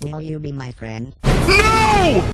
Will you be my friend? No!